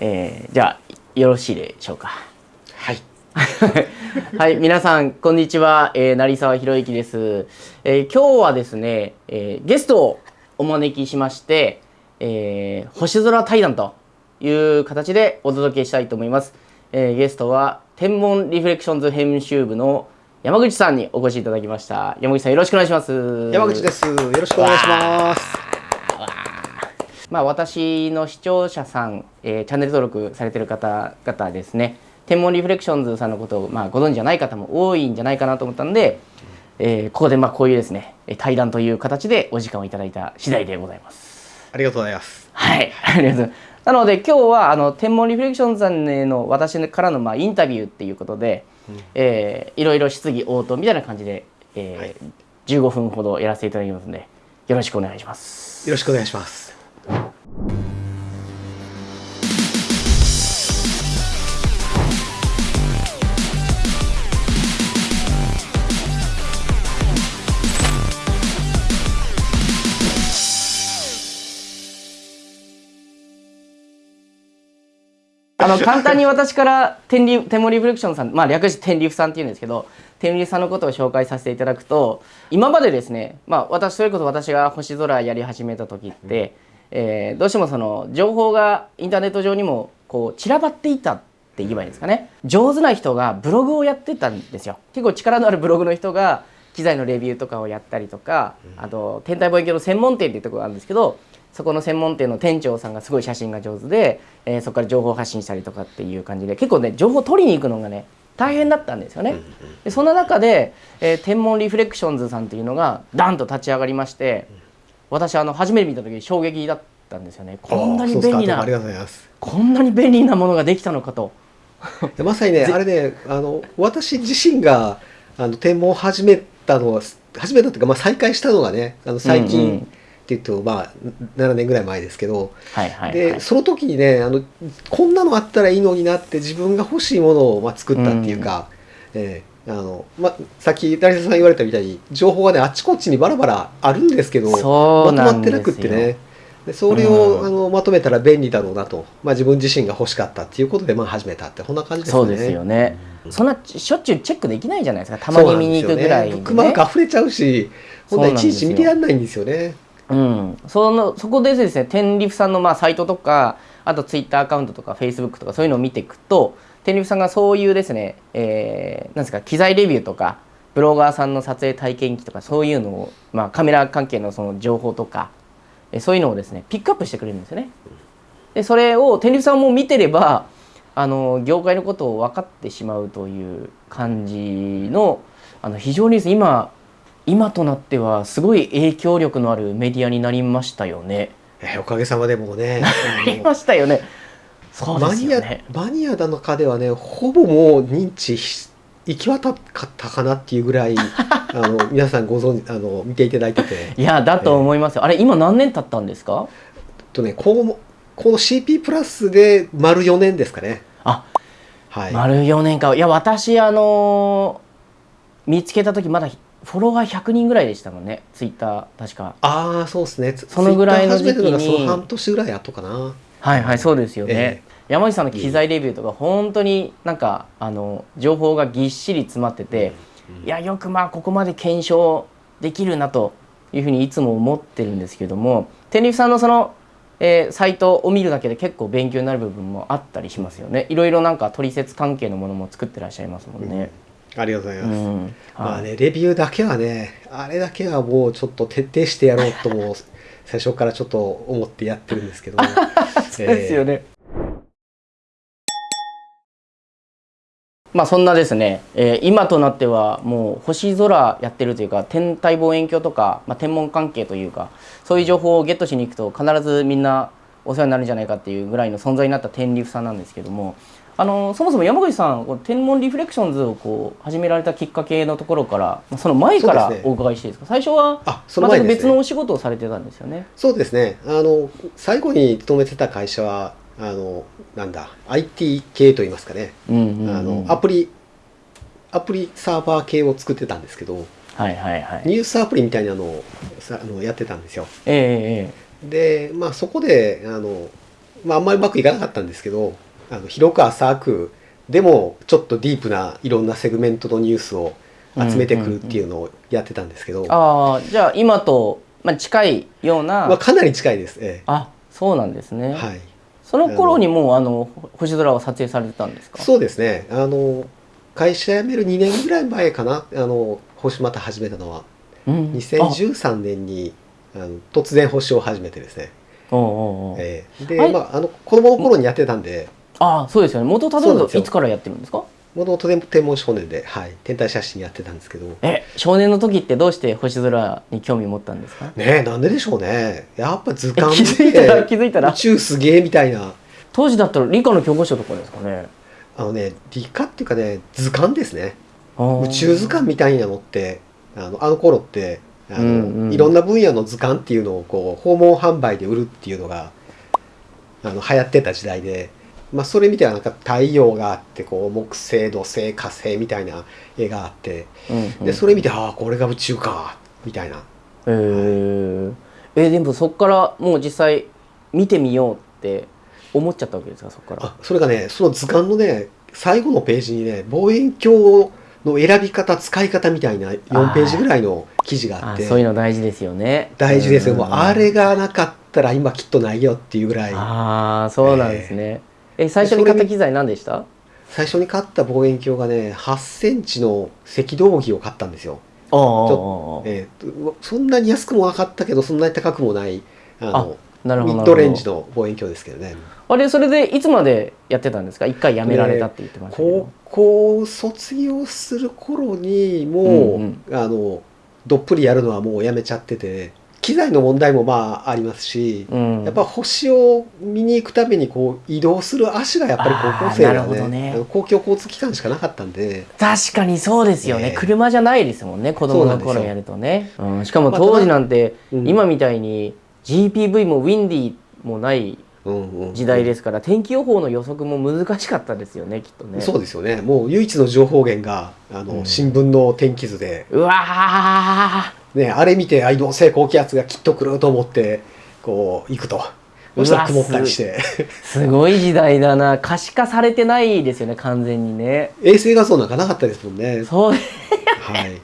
えー、じゃあよろしいでしょうか。はい。はい皆さんこんにちは、えー、成沢宏之です、えー、今日はですね、えー、ゲストをお招きしまして、えー、星空対談という形でお届けしたいと思います、えー、ゲストは天文リフレクションズ編集部の山口さんにお越しいただきました。山口さんよろしくお願いします。山口です。よろしくお願いしますまあ、私の視聴者さん、えー、チャンネル登録されてる方々ですね天文リフレクションズさんのことを、まあ、ご存知じゃない方も多いんじゃないかなと思ったんで、えー、ここでまあこういうですね対談という形でお時間をいただいた次第でございます。ありがとうございます。はい、ありがとうございます。なので今日はあの天文リフレクションズさんへの私からのまあインタビューっていうことで、うんえー、いろいろ質疑応答みたいな感じで、えーはい、15分ほどやらせていただきますのでよろしくお願いします。よろしくお願いします。あの簡単に私から天リ天文リフレクションさん、まあ、略して天リフさんっていうんですけど天リフさんのことを紹介させていただくと今までですね、まあ、私それこそ私が星空やり始めた時って、うん、えー、どうしてもその情報がインターネット上にもこう散らばっていたって言えばいいんですかね。上手な人がブログをやってたんですよ。結構力のあるブログの人が機材のレビューとかをやったりとか、あと天体望遠鏡の専門店っていうところがあるんですけどそこの専門店の店長さんがすごい写真が上手で、えー、そこから情報発信したりとかっていう感じで結構ね情報取りに行くのがね大変だったんですよね。でそんな中で、えー、天文リフレクションズさんっていうのがダンと立ち上がりまして私あの初めて見た時に衝撃だったんですよね。こんなに便利なこんなに便利なものができたのかと。まさにねあれねあの私自身があの天文を始めたのは始めたというか、まあ、再開したのがねあの最近、うんうんっていうとまあ7年ぐらい前ですけど、はいはいはい、でその時にねあのこんなのあったらいいのになって自分が欲しいものを、まあ、作ったっていうか、うん、えー、あのまあ、さっき成田さん言われたみたいに情報がねあっちこっちにバラバラあるんですけどまとまってなくってね。でそれを、うん、あのまとめたら便利だろうなと、まあ、自分自身が欲しかったっていうことで、まあ、始めたってこんな感じですね。そうですよね、うん、そんなしょっちゅうチェックできないじゃないですか。たまに見に行くぐらい、ね、ブックマーク溢れちゃうしほんといちいち見てやんないんですよね。うん、そのそこでですね天リフさんのまあサイトとかあとツイッターアカウントとかフェイスブックとかそういうのを見ていくと天リフさんがそういうですね、えー、なんですか機材レビューとかブロガーさんの撮影体験記とかそういうのを、まあ、カメラ関係のその情報とかえそういうのをですねピックアップしてくれるんですよね。でそれを天リフさんも見てればあの業界のことを分かってしまうという感じのあの非常に今今となってはすごい影響力のあるメディアになりましたよね。えー、おかげさまでもね。なりましたよね。そうですよね。マニアマニアの中ではねほぼもう認知行き渡ったかなっていうぐらい あの皆さんご存知あの見ていただいてて。いやだと思いますよ。えー、あれ今何年経ったんですか？とねこのこの CP プラスで丸4年ですかね。あ、はい。丸4年か。いや私あの見つけた時まだフォロワー100人ぐらいでしたもんね。ツイッター確か。ああそうですね。そのぐらいの時期に。その半年ぐらい後かな。はいはいそうですよね、えー、山口さんの機材レビューとか本当になんかあの情報がぎっしり詰まってて、うん、いやよくまあここまで検証できるなというふうにいつも思ってるんですけども天竜さんのその、えー、サイトを見るだけで結構勉強になる部分もあったりしますよね。いろいろなんか取説関係のものも作ってらっしゃいますもんね。うんありがとうございます。うん、まあね、レビューだけはね、あれだけはもうちょっと徹底してやろうとも 最初からちょっと思ってやってるんですけど。そうですよね。まあそんなですね、えー、今となってはもう星空やってるというか天体望遠鏡とか、まあ、天文関係というかそういう情報をゲットしに行くと必ずみんなお世話になるんじゃないかっていうぐらいの存在になった天リフさんなんですけどもあのそもそも山口さん天文リフレクションズをこう始められたきっかけのところからその前からお伺いしていいですか、ね、最初はまた別のお仕事をされてたんですよね。そうですね。あの最後に勤めてた会社はあのなんだ IT 系といいますかね、うんうんうん、あのアプリアプリサーバー系を作ってたんですけど、はいはいはい、ニュースアプリみたいなのをさあのやってたんですよ。えー、でまあそこであのまあ、あんまりうまくいかなかったんですけどあの広く浅くでもちょっとディープないろんなセグメントのニュースを集めてくるっていうのをやってたんですけど、ああじゃあ今と、まあ、近いような、まあ、かなり近いです、えあそうなんですね、えはい、その頃にもうあの星空は撮影されてたんですか？そうですね。あの会社辞める2年ぐらい前かな。あの星また始めたのは。うん、2013年にあの突然星を始めてですね、あおうおうおう。ええ。はい。でまああの子供の頃にやってたんであそうですよね。元たどるといつからやってるんですか？もともと天文少年で、はい、天体写真やってたんですけど。え少年の時ってどうして星空に興味持ったんですか？ねえなんででしょうね。やっぱ図鑑え気づいたら気づいたら？宇宙すげえみたいな。当時だったら理科の教科書とかですかね？あのね理科っていうかね図鑑ですね。宇宇宙図鑑みたいなのってあのあの頃ってあの、うんうん。いろんな分野の図鑑っていうのをこう訪問販売で売るっていうのがあの流行ってた時代で、まあ、それ見てはなんか太陽があってこう木星土星火星みたいな絵があってうんうん。でそれ見てああこれが宇宙かみたいな。えー、えでもそこからもう実際見てみようって思っちゃったわけですかそこから。あそれがねその図鑑のね最後のページにね望遠鏡の選び方使い方みたいな4ページぐらいの記事があってあそういうの大事ですよね。大事ですよ、もううん。あれがなかったら今きっとないよっていうぐらい。ああそうなんですね、え最初に買った機材何でした？最初に買った望遠鏡がね8センチの赤道儀を買ったんですよ、ああょえーそんなに安くもなかったけどそんなに高くもないあのミッドレンジの望遠鏡ですけどね。あれそれでいつまでやってたんですか？一回やめられたって言ってましたけど。高校卒業する頃にもう、うん。あのどっぷりやるのはもうやめちゃってて機材の問題もまあありますし、うん。やっぱ星を見に行くためにこう移動する足がやっぱり高校生なるはねね。公共交通機関しかなかったんで。確かにそうですよね、ええ。車じゃないですもんね子供の頃やるとね、うん、しかもまあ当時なんて、うん。今みたいに GPV もウィンディもない時代ですから、天気予報の予測も難しかったですよねきっとね。そうですよね。もう唯一の情報源があの、うん。新聞の天気図で、うわね、あれ見てあ移動性高気圧がきっと来ると思ってこう行くと。そしたら曇ったりして。ーすごい時代だな。可視化されてないですよね完全にね。衛星画像なんかなかったですもんね。そう。はい。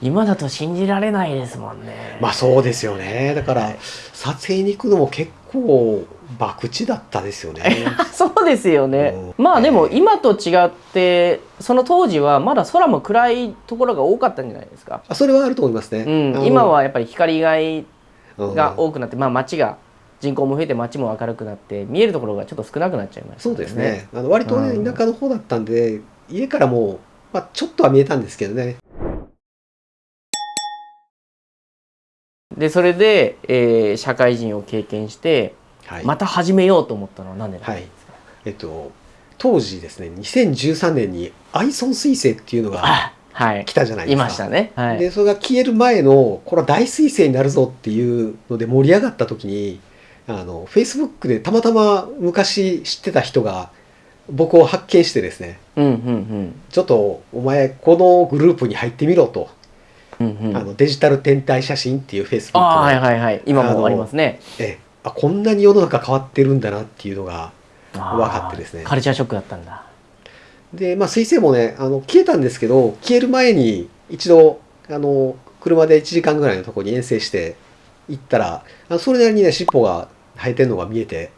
今だと信じられないですもんね。まあそうですよね。だから撮影に行くのも結構博打だったですよね。そうですよね、うん。まあでも今と違ってその当時はまだ空も暗いところが多かったんじゃないですか、あそれはあると思いますね、うん。今はやっぱり光害うん。が多くなって、まあ街が人口も増えて街も明るくなって見えるところがちょっと少なくなっちゃいましたそうですね。あの割とねうん。田舎の方だったんで家からもう、まあ、ちょっとは見えたんですけどね。でそれで、えー社会人を経験してはい、また始めようと思ったのは何でですか、えっと当時ですね2013年にアイソン彗星っていうのが来たじゃないですか。いましたね。はい。でそれが消える前のこれは大彗星になるぞっていうので盛り上がった時にあのフェイスブックでたまたま昔知ってた人が僕を発見してですねうんうんちょっとお前このグループに入ってみろと、うんうん。うんあのデジタル天体写真っていうフェイスブックああはいのはいはい。今もありますね。ええあこんなに世の中変わってるんだなっていうのが分かってですね。カルチャーショックだったんだ。でまあ彗星もねあの消えたんですけど消える前に一度あの車で1時間ぐらいのところに遠征して行ったらそれなりにね尻尾が生えてるのが見えて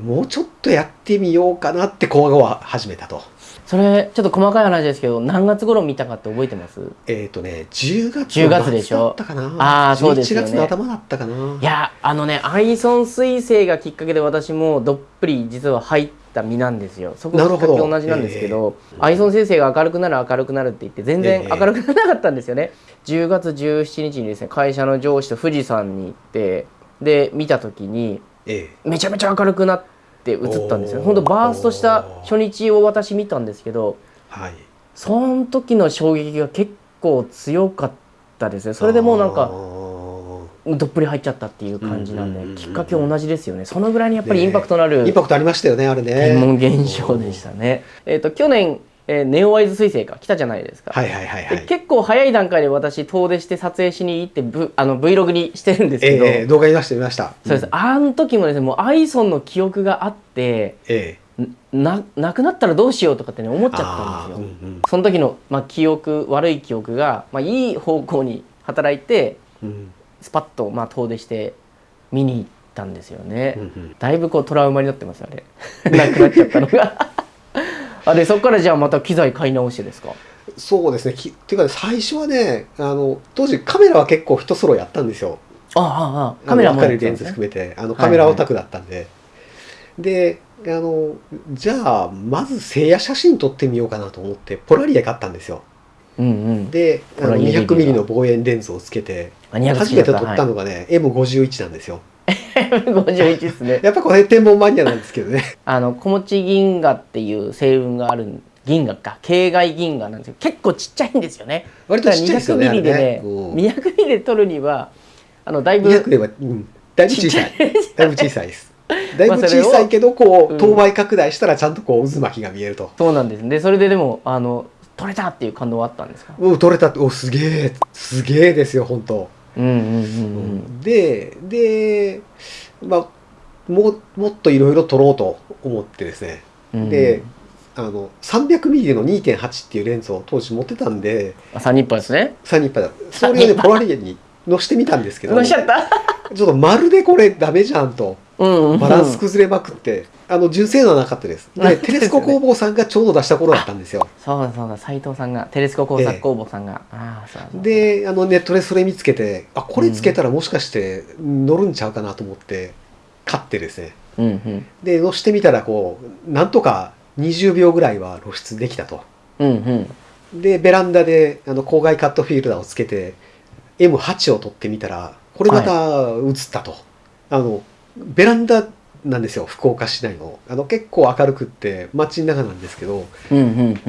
もうちょっとやってみようかなって小は始めたと。それちょっと細かい話ですけど何月頃見たかって覚えてます？えっ、とね10月10月でしょ？だったかな。あーそうですよね。11月の頭だったかな。いやあのねアイソン彗星がきっかけで私もどっぷり実は入った身なんですよ。そこがきっかけ同じなんですけどアイソン彗星が明るくなる明るくなるって言って全然ええ明るくならなかったんですよね、10月17日にですね会社の上司と富士山に行ってで見た時にえめちゃめちゃ明るくなって映ったんですよ。おー。ほんとバーストした初日を私見たんですけどえはい。その時の衝撃が結構強かったですね。それでもうなんあかー。どっぷり入っちゃったっていう感じなんで、うんうんうんうん。きっかけ同じですよね。そのぐらいにやっぱりねインパクトのあるインパクトありましたよねあれね。天文現象でしたね。えっ、と去年えーネオワイズ彗星か。来たじゃないですか、はいはいはいはでい結構早い段階で私遠出して撮影しに行ってブあの Vlog にしてるんですけど、ええ動画見ました見ました。そうです、ん。あの時もですねもうアイソンの記憶があってええ。んななくなったらどうしようとかってね思っちゃったんですよ、あーうんその時の、まあ、記憶悪い記憶が、まあ、いい方向に働いてうんうん。スパッと、まあ、遠出して見に行ったんですよね、うんうん。だいぶこうトラウマになってますあれ。なくなっちゃったのがあでそこからじゃあまた機材買い直してですか？そうですね。きっていうかね最初はねあの当時カメラは結構一揃いやったんですよ。ああああカメラもやっね。レンズ含めてあのはいカメラオタクだったんで、であのじゃあまず聖夜写真撮ってみようかなと思ってポラリア買ったんんうんうん。であのポラリア200ミリの望遠レンズをつけてあ200初めて撮ったのがね、M51 なんですよ 51ですね。やっぱこれ天文マニアなんですけどね。あの小持銀河っていう星雲がある銀河か。系外銀河なんですけど結構ちっちゃいんですよね。割とちっちゃいですよね200ミリでねね。う。ん200ミリで撮るにはあのだいぶ200では、うん、だいぶ小さい。だいぶ小さいです。だいぶ小さい けどこううん。等倍拡大したらちゃんとこう渦巻きが見えると、そうなんですでそれででもあの撮れたっていう感動はあったんですか？おう撮れた。おすげえ。すげえですよ本当ででまあもうもっといろいろ撮ろうと思ってですね、うんであの 300mm の2.8っていうレンズを当時持ってたんで。あ三人パですね。サニッパだそれをねポラリアに載してみたんですけど。ちょっとまるでこれダメじゃんと。うんうん。バランス崩れまくって、あの純正のはなかったです。でテレスコ工房さんがちょうど出した頃だったんですよ。そうだそうだ斉藤さんがテレスコ工作工房さんが、ああそうであのネットでそれ見つけてあこれつけたらもしかして乗るんちゃうかなと思って買ってですね。うんうん。で乗してみたらこうなんとか20秒ぐらいは露出できたと。うんうん。でベランダであの郊外カットフィルターをつけて M8 を撮ってみたらこれまた映ったと、あのベランダなんですよ福岡市内の。あの結構明るくって街の中なんですけどうんうん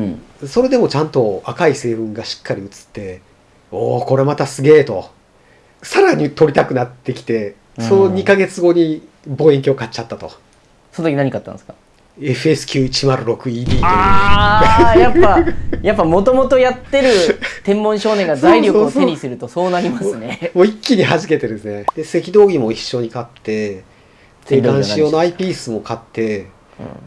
うん。それでもちゃんと赤い成分がしっかり映っておおこれまたすげえと。さらに撮りたくなってきてその2ヶ月後に望遠鏡買っちゃったと、その時何買ったんですか？FSQ106ED という。ああやっぱやっぱもともとやってる天文少年が財力を手にするとそうなりますね。もう一気に弾けてですね。で赤道儀も一緒に買ってで赤道儀は何監視用のアイピースも買って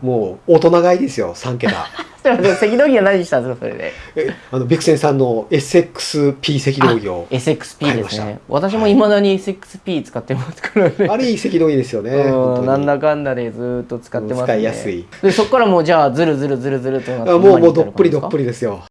もう大人買いですよ3桁。ちょっと待って赤道儀は何したんですかそれで？えあのベクセンさんの SXP 赤道儀を SXP ですね。私もい。まだに SXP 使ってますからね。あれいい赤道儀ですよねなんだかんだでずーっと使ってますね。使いやすい。でそこからもうじゃあずるずるずるずるとなってあもうもうどっぷりどっぷりですよ